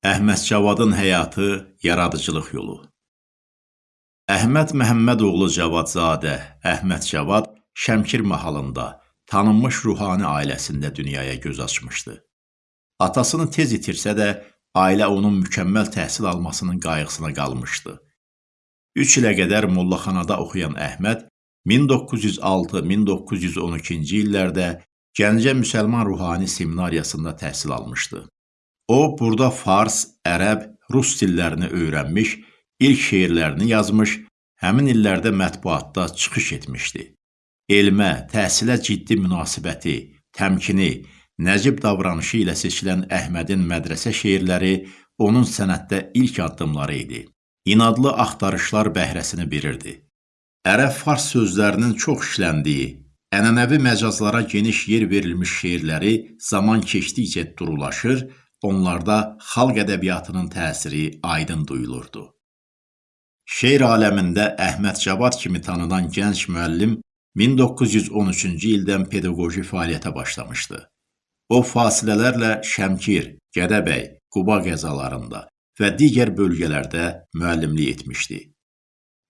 Əhməd Cavadın həyatı, yaradıcılıq yolu. Əhməd Məhəmmədoğlu Cavadzadə, Əhməd Cavad Şəmkir mahalında tanınmış ruhani ailəsində dünyaya göz açmışdı. Atasını tez itirsə də, ailə onun mükəmməl təhsil almasının qayğısına qalmışdı. 3 ilə qədər mollaxanada oxuyan Əhməd 1906-1912-ci illərdə Gəncə Müsəlman Ruhani Seminariyasında təhsil almışdı. O, burada fars, ərəb, rus dillərini öyrənmiş, ilk şeirlərini yazmış, həmin illərdə mətbuatda çıxış etmişdi. Elmə, təhsilə ciddi münasibəti, təmkini, nəcib davranışı ilə seçilən Əhmədin mədrəsə şeirləri onun sənətdə ilk addımları idi. İnadlı axtarışlar bəhrəsini bilirdi. Ərəb-fars sözlərinin çox işləndiyi, ənənəvi məcazlara geniş yer verilmiş şeirləri zaman keçdikcə durulaşır, onlarda xalq ədəbiyyatının təsiri aydın duyulurdu. Şeir aləmində Əhməd Cavad kimi tanınan gənc müəllim 1913-cü ildən pedaqoji fəaliyyətə başlamışdı. O fasilələrlə Şəmkir, Gədəbəy, Quba qəzalarında və digər bölgələrdə müəllimlik etmişdi.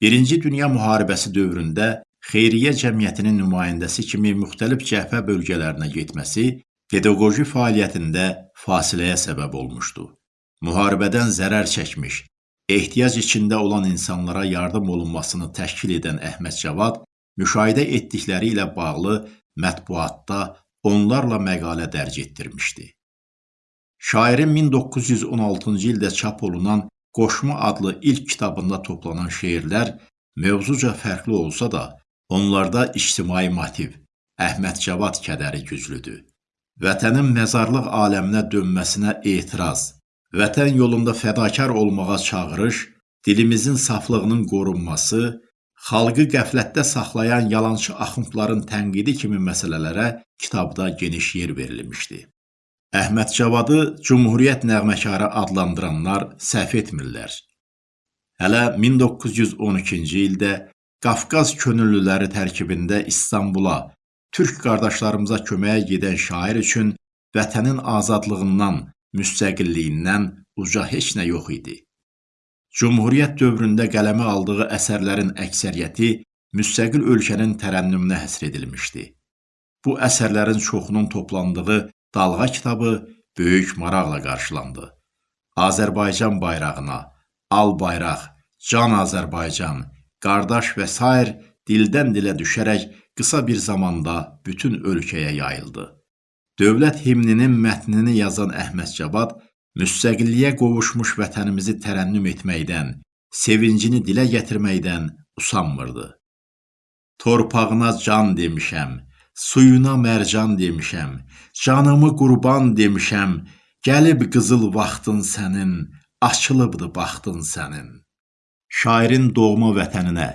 Birinci Dünya müharibəsi dövründə xeyriyyə cəmiyyətinin nümayəndəsi kimi müxtəlif cəbhə bölgələrinə getməsi pedaqoji fəaliyyətində fasiləyə səbəb olmuşdu. Müharibədən zərər çəkmiş, ehtiyac içində olan insanlara yardım olunmasını təşkil edən Əhməd Cavad müşahidə etdikləri ilə bağlı mətbuatda onlarla məqalə dərc etdirmişdi. Şairin 1916-cı ildə çap olunan Qoşma adlı ilk kitabında toplanan şeirlər mövzuca fərqli olsa da, onlarda ictimai motiv, Əhməd Cavad kədəri güclüdür vətənin məzarlıq aləminə dönməsinə etiraz, vətən yolunda fədakar olmağa çağırış, dilimizin saflığının qorunması, xalqı qəflətdə saxlayan yalançı axundların tənqidi kimi məsələlərə kitabda geniş yer verilmişdi. Əhməd Cavadı Cumhuriyyət nəğməkarı adlandıranlar səhv etmirlər. Hələ 1912-ci ildə Qafqaz könüllüləri tərkibində İstanbula türk qardaşlarımıza köməyə gedən şair üçün vətənin azadlığından, müstəqilliyindən uca heç nə yox idi. Cumhuriyyət dövründə qələmə aldığı əsərlərin əksəriyyəti müstəqil ölkənin tərənnümünə həsr edilmişdi. Bu əsərlərin çoxunun toplandığı Dalğa kitabı böyük maraqla qarşılandı. Azərbaycan bayrağına, al bayraq, can Azərbaycan, qardaş və s. dildən dilə düşərək qısa bir zamanda bütün ölkəyə yayıldı. Dövlət himninin mətnini yazan Əhməd Cavad müstəqilliyə qovuşmuş vətənimizi tərənnüm etməkdən, sevincini dilə gətirməkdən usanmırdı. Torpağına can demişəm, suyuna mərcan demişəm, canımı qurban demişəm, gəlib qızıl vaxtın sənin, açılıbdı baxtın sənin. Şairin doğma vətəninə,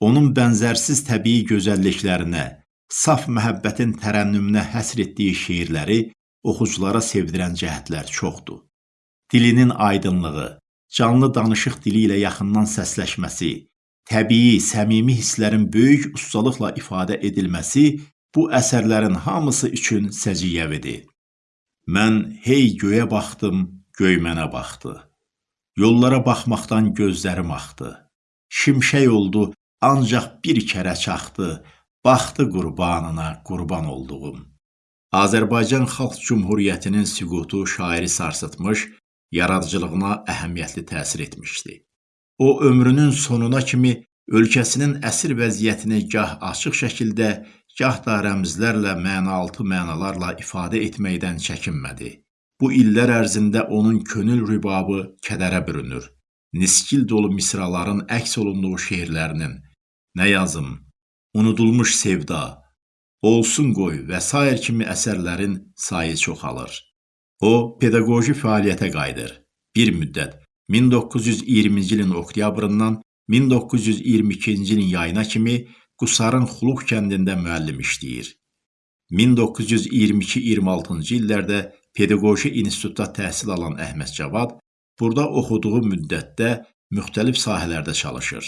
onun bənzərsiz təbii gözəlliklərinə, saf məhəbbətin tərənnümünə həsr etdiyi şeirləri oxuculara sevdirən cəhətlər çoxdur. Dilinin aydınlığı, canlı danışıq dili ilə yaxından səsləşməsi, təbii, səmimi hisslərin böyük ustalıqla ifadə edilməsi bu əsərlərin hamısı üçün səciyyəvidir. Mən hey göyə baxdım, göy mənə baxdı. Yollara baxmaqdan gözlərim axdı. Şimşək oldu ancaq bir kərə çaxdı, baxdı qurbanına qurban olduğum. Azərbaycan Xalq Cümhuriyyətinin süqutu şairi sarsıtmış, yaradıcılığına əhəmiyyətli təsir etmişdi. O ömrünün sonuna kimi ölkəsinin əsir vəziyyətini gah açıq şəkildə, gah da rəmzlərlə, mənaaltı mənalarla ifadə etməkdən çəkinmədi. Bu illər ərzində onun könül rübabı kədərə bürünür. Niskil dolu misraların əks olunduğu şeirlərinin, Nə yazım? Unudulmuş sevda, olsun qoy və s. kimi əsərlərin sayı çoxalır. O, pedaqoji fəaliyyətə qayıdır. Bir müddət 1920-ci ilin oktyabrından 1922-ci ilin yayına kimi Qusarın Xuluq kəndində müəllim işləyir. 1922-26-cı illərdə pedaqoji institutda təhsil alan Əhməd Cavad burada oxuduğu müddətdə müxtəlif sahələrdə çalışır.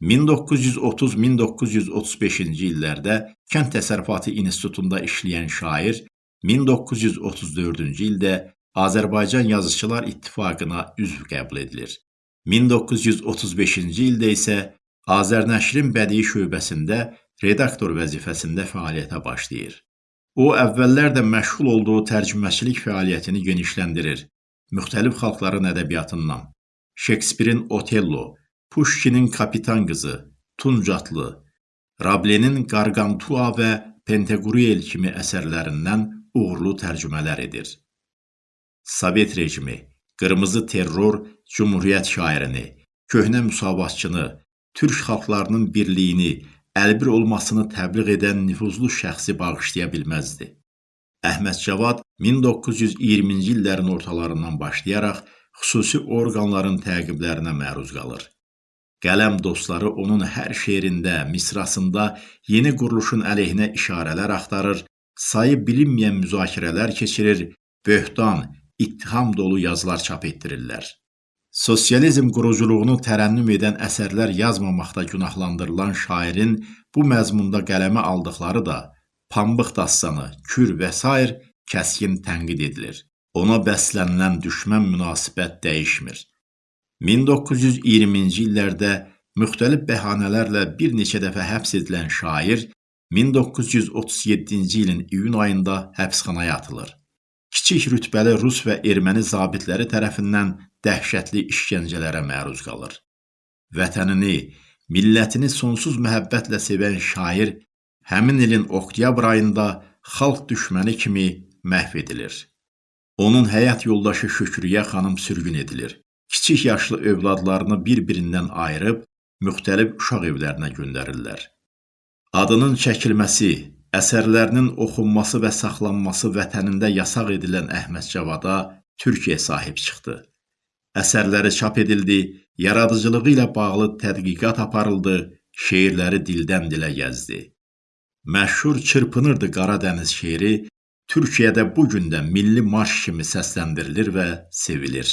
1930-1935-ci illərdə Kənd Təsərrüfatı İnstitutunda işləyən şair 1934-cü ildə Azərbaycan Yazıçılar İttifaqına üzv qəbul edilir. 1935-ci ildə isə Azərnəşrin bədii şöbəsində redaktor vəzifəsində fəaliyyətə başlayır. O, əvvəllər də məşğul olduğu tərcüməçilik fəaliyyətini genişləndirir. Müxtəlif xalqların ədəbiyyatından, Şekspirin Otello, Puşkinin Kapitan qızı, Tuncatlı, Rablenin Qarqantua və Penteqruel kimi əsərlərindən uğurlu tərcümələr edir. Sovet rejimi, qırmızı terror, cümhuriyyət şairini, köhnə müsavatçını, türk xalqlarının birliyini, əlbir olmasını təbliğ edən nüfuzlu şəxsi bağışlaya bilməzdi. Əhməd Cavad 1920-ci illərin ortalarından başlayaraq xüsusi orqanların təqiblərinə məruz qalır. Qələm dostları onun hər şeirində, misrasında yeni quruluşun əleyhinə işarələr axtarır, sayı bilinməyən müzakirələr keçirir, böhtan, ittiham dolu yazılar çap etdirirlər. Sosializm quruculuğunu tərənnüm edən əsərlər yazmamaqda günahlandırılan şairin bu məzmunda qələmə aldıqları da Pambıq dastanı, Kür və s. kəskin tənqid edilir ona bəslənilən düşmən münasibət dəyişmir. 1920-ci illərdə müxtəlif bəhanələrlə bir neçə dəfə həbs edilən şair 1937-ci ilin iyun ayında həbsxanaya atılır. Kiçik rütbəli rus və erməni zabitləri tərəfindən dəhşətli işgəncələrə məruz qalır. Vətənini, millətini sonsuz məhəbbətlə sevən şair həmin ilin oktyabr ayında xalq düşməni kimi məhv edilir. Onun həyat yoldaşı Şükriyə xanım sürgün edilir. Kiçik yaşlı övladlarını bir-birindən ayırıb müxtəlif uşaq evlərinə göndərirlər. Adının çəkilməsi, əsərlərinin oxunması və saxlanması vətənində yasaq edilən Əhməd Cavada Türkiyə sahib çıxdı. Əsərləri çap edildi, yaradıcılığı ilə bağlı tədqiqat aparıldı, şeirləri dildən dilə gəzdi. Məşhur Çırpınırdı Qaradəniz şeiri Türkiyədə bu gün də milli marş kimi səsləndirilir və sevilir.